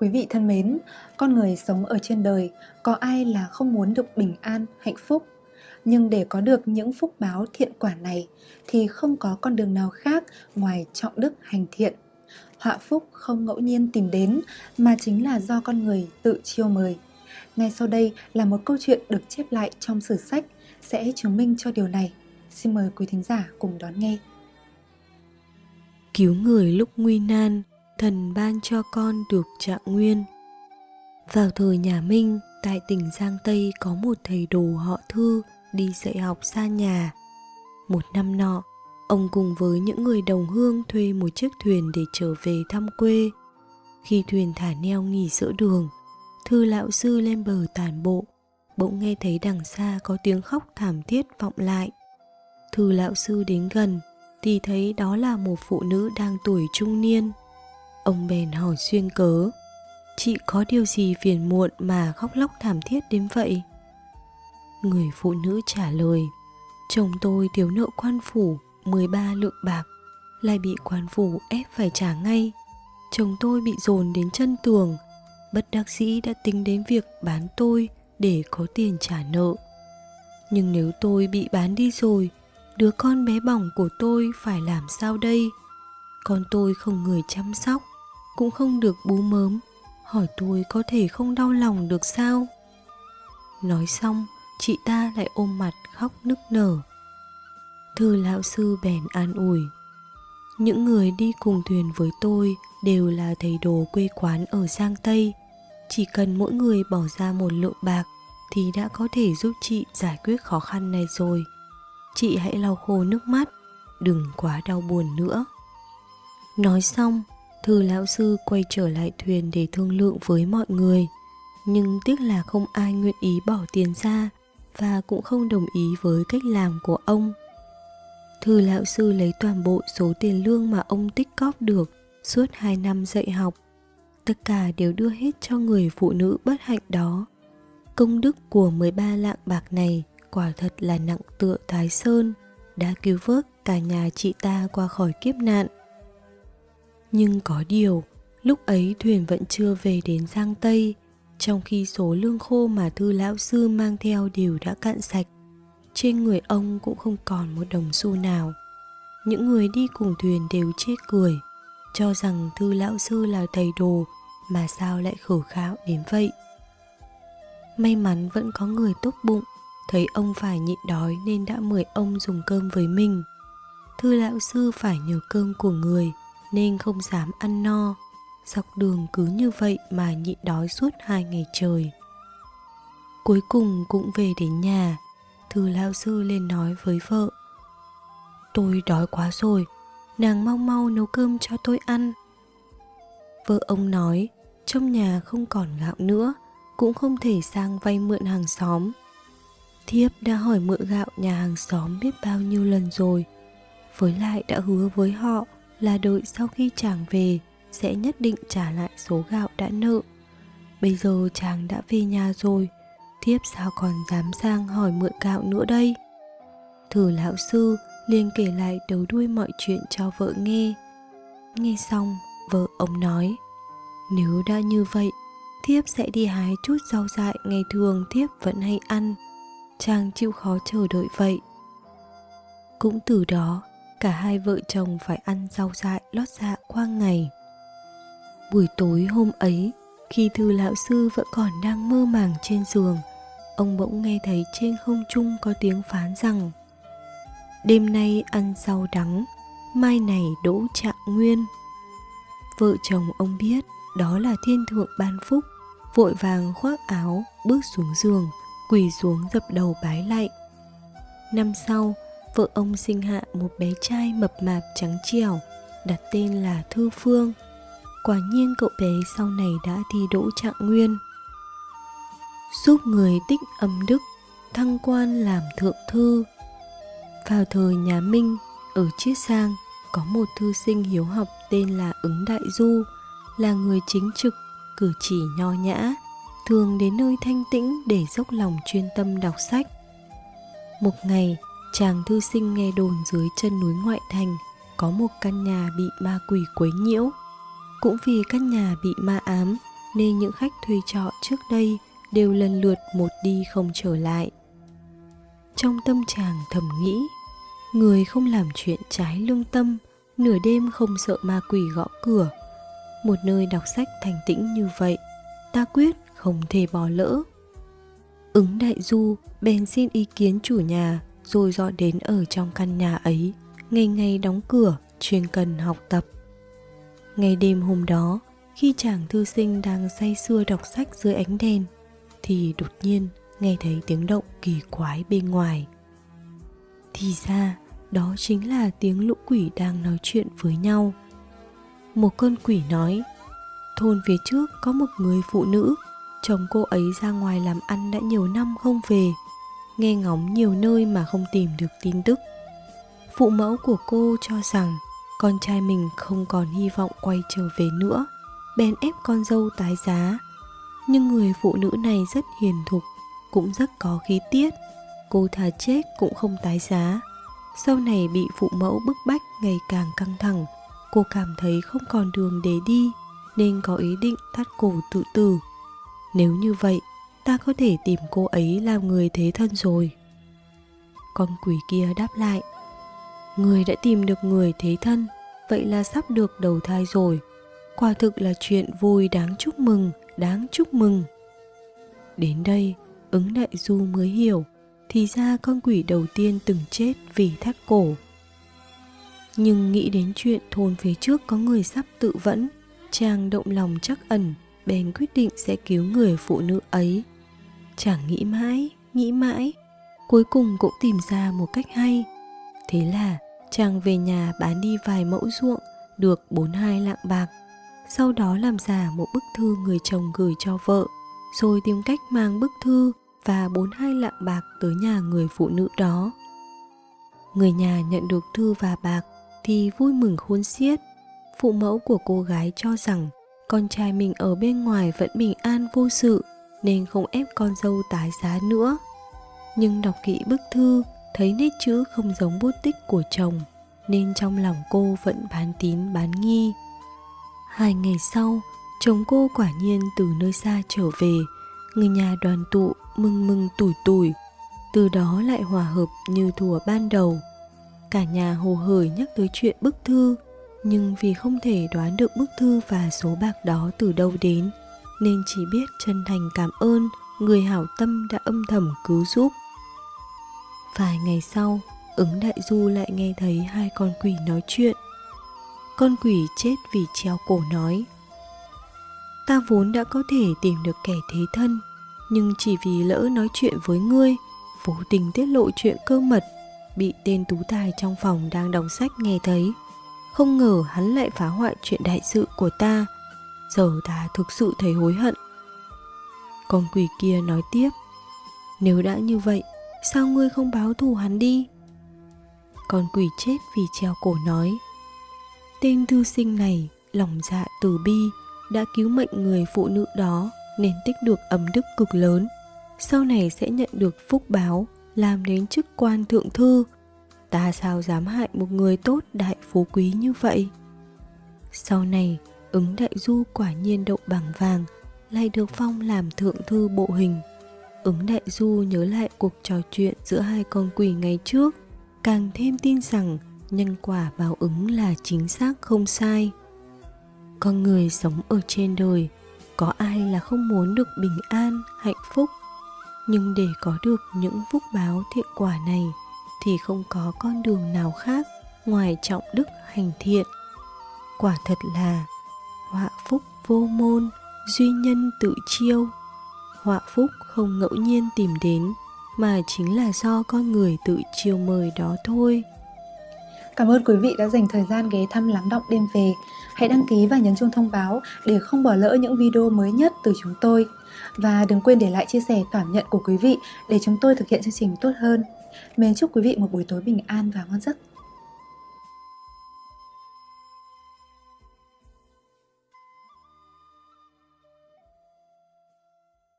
Quý vị thân mến, con người sống ở trên đời, có ai là không muốn được bình an, hạnh phúc? Nhưng để có được những phúc báo thiện quả này thì không có con đường nào khác ngoài trọng đức hành thiện. Họa phúc không ngẫu nhiên tìm đến mà chính là do con người tự chiêu mời. Ngay sau đây là một câu chuyện được chép lại trong sử sách sẽ chứng minh cho điều này. Xin mời quý thính giả cùng đón nghe. Cứu người lúc nguy nan, thần ban cho con được trạng nguyên. Vào thời nhà Minh, tại tỉnh Giang Tây có một thầy đồ họ Thư đi dạy học xa nhà. Một năm nọ, ông cùng với những người đồng hương thuê một chiếc thuyền để trở về thăm quê. Khi thuyền thả neo nghỉ giữa đường, Thư lão sư lên bờ tản bộ, bỗng nghe thấy đằng xa có tiếng khóc thảm thiết vọng lại. Thư lão sư đến gần, thì thấy đó là một phụ nữ đang tuổi trung niên. Ông bèn hỏi xuyên cớ, chị có điều gì phiền muộn mà khóc lóc thảm thiết đến vậy? Người phụ nữ trả lời, chồng tôi thiếu nợ quan phủ 13 lượng bạc, lại bị quan phủ ép phải trả ngay. Chồng tôi bị dồn đến chân tường, bất đắc dĩ đã tính đến việc bán tôi để có tiền trả nợ. Nhưng nếu tôi bị bán đi rồi, đứa con bé bỏng của tôi phải làm sao đây? Con tôi không người chăm sóc, cũng không được bú mớm, hỏi tôi có thể không đau lòng được sao? Nói xong, chị ta lại ôm mặt khóc nức nở. Thư lão sư bèn an ủi. Những người đi cùng thuyền với tôi đều là thầy đồ quê quán ở Giang Tây. Chỉ cần mỗi người bỏ ra một lượng bạc thì đã có thể giúp chị giải quyết khó khăn này rồi. Chị hãy lau khô nước mắt, đừng quá đau buồn nữa. Nói xong, thư lão sư quay trở lại thuyền để thương lượng với mọi người. Nhưng tiếc là không ai nguyện ý bỏ tiền ra và cũng không đồng ý với cách làm của ông. Thư lão sư lấy toàn bộ số tiền lương mà ông tích cóp được suốt 2 năm dạy học. Tất cả đều đưa hết cho người phụ nữ bất hạnh đó. Công đức của 13 lạng bạc này quả thật là nặng tựa Thái Sơn, đã cứu vớt cả nhà chị ta qua khỏi kiếp nạn. Nhưng có điều, lúc ấy thuyền vẫn chưa về đến Giang Tây, trong khi số lương khô mà thư lão sư mang theo đều đã cạn sạch. Trên người ông cũng không còn một đồng xu nào. Những người đi cùng thuyền đều chết cười, cho rằng thư lão sư là thầy đồ mà sao lại khổ khạo đến vậy. May mắn vẫn có người tốt bụng, thấy ông phải nhịn đói nên đã mời ông dùng cơm với mình. Thư lão sư phải nhờ cơm của người nên không dám ăn no, dọc đường cứ như vậy mà nhịn đói suốt hai ngày trời. Cuối cùng cũng về đến nhà, thư lao sư lên nói với vợ. Tôi đói quá rồi, nàng mau mau nấu cơm cho tôi ăn. Vợ ông nói, trong nhà không còn gạo nữa, cũng không thể sang vay mượn hàng xóm. Thiếp đã hỏi mượn gạo nhà hàng xóm biết bao nhiêu lần rồi, với lại đã hứa với họ là đợi sau khi chàng về sẽ nhất định trả lại số gạo đã nợ. Bây giờ chàng đã về nhà rồi, thiếp sao còn dám sang hỏi mượn gạo nữa đây? Thử lão sư liền kể lại đầu đuôi mọi chuyện cho vợ nghe. Nghe xong, vợ ông nói, nếu đã như vậy, thiếp sẽ đi hái chút rau dại ngày thường thiếp vẫn hay ăn. Chàng chịu khó chờ đợi vậy. Cũng từ đó, cả hai vợ chồng phải ăn rau dại lót dạ qua ngày. Buổi tối hôm ấy, khi thư lão sư vẫn còn đang mơ màng trên giường, ông bỗng nghe thấy trên không trung có tiếng phán rằng Đêm nay ăn rau đắng, mai này đỗ trạng nguyên. Vợ chồng ông biết đó là thiên thượng ban phúc, vội vàng khoác áo, bước xuống giường, quỳ xuống dập đầu bái lạy. Năm sau, vợ ông sinh hạ một bé trai mập mạp trắng trẻo, đặt tên là Thư Phương. Quả nhiên cậu bé sau này đã thi đỗ trạng nguyên. Giúp người tích âm đức, thăng quan làm thượng thư. Vào thời nhà Minh, ở Chiết Sang, có một thư sinh hiếu học tên là Ứng Đại Du, là người chính trực, cử chỉ nho nhã, thường đến nơi thanh tĩnh để dốc lòng chuyên tâm đọc sách. Một ngày, chàng thư sinh nghe đồn dưới chân núi ngoại thành có một căn nhà bị ma quỷ quấy nhiễu. Cũng vì căn nhà bị ma ám nên những khách thuê trọ trước đây đều lần lượt một đi không trở lại. Trong tâm trạng thầm nghĩ, người không làm chuyện trái lương tâm, nửa đêm không sợ ma quỷ gõ cửa. Một nơi đọc sách thành tĩnh như vậy, ta quyết không thể bỏ lỡ. Ứng đại du bèn xin ý kiến chủ nhà rồi dọn đến ở trong căn nhà ấy, ngày ngày đóng cửa, chuyên cần học tập. Ngày đêm hôm đó, khi chàng thư sinh đang say sưa đọc sách dưới ánh đèn, thì đột nhiên nghe thấy tiếng động kỳ quái bên ngoài. Thì ra, đó chính là tiếng lũ quỷ đang nói chuyện với nhau. Một con quỷ nói, thôn phía trước có một người phụ nữ, chồng cô ấy ra ngoài làm ăn đã nhiều năm không về, nghe ngóng nhiều nơi mà không tìm được tin tức. Phụ mẫu của cô cho rằng con trai mình không còn hy vọng quay trở về nữa, bèn ép con dâu tái giá. Nhưng người phụ nữ này rất hiền thục, cũng rất có khí tiết, cô thà chết cũng không tái giá. Sau này bị phụ mẫu bức bách ngày càng căng thẳng, cô cảm thấy không còn đường để đi nên có ý định thắt cổ tự tử. Nếu như vậy, ta có thể tìm cô ấy làm người thế thân rồi. Con quỷ kia đáp lại, người đã tìm được người thế thân, vậy là sắp được đầu thai rồi. Quả thực là chuyện vui đáng chúc mừng, đáng chúc mừng. Đến đây, ứng đại du mới hiểu, thì ra con quỷ đầu tiên từng chết vì thắt cổ. Nhưng nghĩ đến chuyện thôn phía trước có người sắp tự vẫn, chàng động lòng chắc ẩn, bèn quyết định sẽ cứu người phụ nữ ấy. Chàng nghĩ mãi, nghĩ mãi, cuối cùng cũng tìm ra một cách hay. Thế là chàng về nhà bán đi vài mẫu ruộng, được 42 lạng bạc. Sau đó làm giả một bức thư người chồng gửi cho vợ, rồi tìm cách mang bức thư và 42 lạng bạc tới nhà người phụ nữ đó. Người nhà nhận được thư và bạc thì vui mừng khôn xiết. Phụ mẫu của cô gái cho rằng con trai mình ở bên ngoài vẫn bình an vô sự nên không ép con dâu tái giá nữa. Nhưng đọc kỹ bức thư thấy nét chữ không giống bút tích của chồng nên trong lòng cô vẫn bán tín bán nghi. Hai ngày sau, chồng cô quả nhiên từ nơi xa trở về, người nhà đoàn tụ mừng mừng tủi tủi, từ đó lại hòa hợp như thùa ban đầu. Cả nhà hồ hởi nhắc tới chuyện bức thư, nhưng vì không thể đoán được bức thư và số bạc đó từ đâu đến, nên chỉ biết chân thành cảm ơn người hảo tâm đã âm thầm cứu giúp. Vài ngày sau, ứng đại du lại nghe thấy hai con quỷ nói chuyện. Con quỷ chết vì treo cổ nói Ta vốn đã có thể tìm được kẻ thế thân Nhưng chỉ vì lỡ nói chuyện với ngươi Vô tình tiết lộ chuyện cơ mật Bị tên tú tài trong phòng đang đọc sách nghe thấy Không ngờ hắn lại phá hoại chuyện đại sự của ta Giờ ta thực sự thấy hối hận Con quỷ kia nói tiếp Nếu đã như vậy Sao ngươi không báo thù hắn đi Con quỷ chết vì treo cổ nói Tên thư sinh này lòng dạ từ bi đã cứu mệnh người phụ nữ đó nên tích được ấm đức cực lớn. Sau này sẽ nhận được phúc báo, làm đến chức quan thượng thư. Ta sao dám hại một người tốt đại phú quý như vậy? Sau này, ứng đại du quả nhiên đậu bằng vàng, lại được phong làm thượng thư bộ hình. Ứng đại du nhớ lại cuộc trò chuyện giữa hai con quỷ ngày trước, càng thêm tin rằng nhân quả báo ứng là chính xác không sai. Con người sống ở trên đời có ai là không muốn được bình an hạnh phúc? Nhưng để có được những phúc báo thiện quả này thì không có con đường nào khác ngoài trọng đức hành thiện. Quả thật là họa phúc vô môn, duy nhân tự chiêu họa phúc không ngẫu nhiên tìm đến, mà chính là do con người tự chiêu mời đó thôi Cảm ơn quý vị đã dành thời gian ghé thăm lắng động đêm về. Hãy đăng ký và nhấn chuông thông báo để không bỏ lỡ những video mới nhất từ chúng tôi. Và đừng quên để lại chia sẻ cảm nhận của quý vị để chúng tôi thực hiện chương trình tốt hơn. Mến chúc quý vị một buổi tối bình an và ngon giấc.